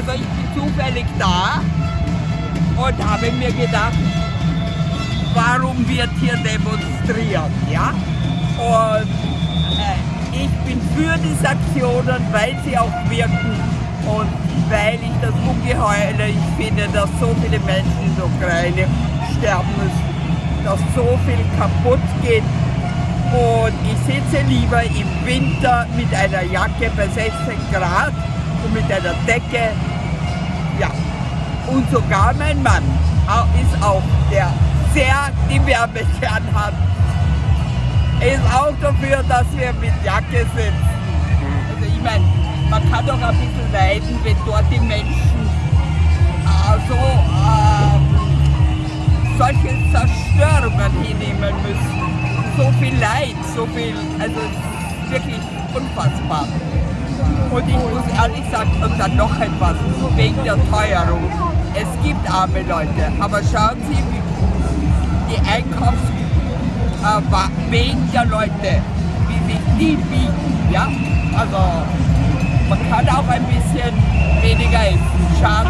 Also ich bin zufällig da und habe mir gedacht, warum wird hier demonstriert, ja? Und äh, ich bin für die Sanktionen, weil sie auch wirken und weil ich das Ungeheule, ich finde, dass so viele Menschen in der Ukraine sterben müssen, dass so viel kaputt geht und ich sitze lieber im Winter mit einer Jacke bei 16 Grad und mit einer Decke. Ja, und sogar mein Mann ist auch, der sehr die Wärme gern hat, ist auch dafür, dass wir mit Jacke sitzen. Also ich meine, man kann doch ein bisschen leiden, wenn dort die Menschen äh, so äh, solche Zerstörungen hinnehmen müssen so viel Leid, so viel, also wirklich unfassbar. Und ich muss ehrlich sagen, und dann noch etwas, wegen der Teuerung. Es gibt arme Leute, aber schauen Sie, wie die Einkaufswegen äh, der Leute, wie sich die bieten. Ja? Also man kann auch ein bisschen weniger essen. Schade.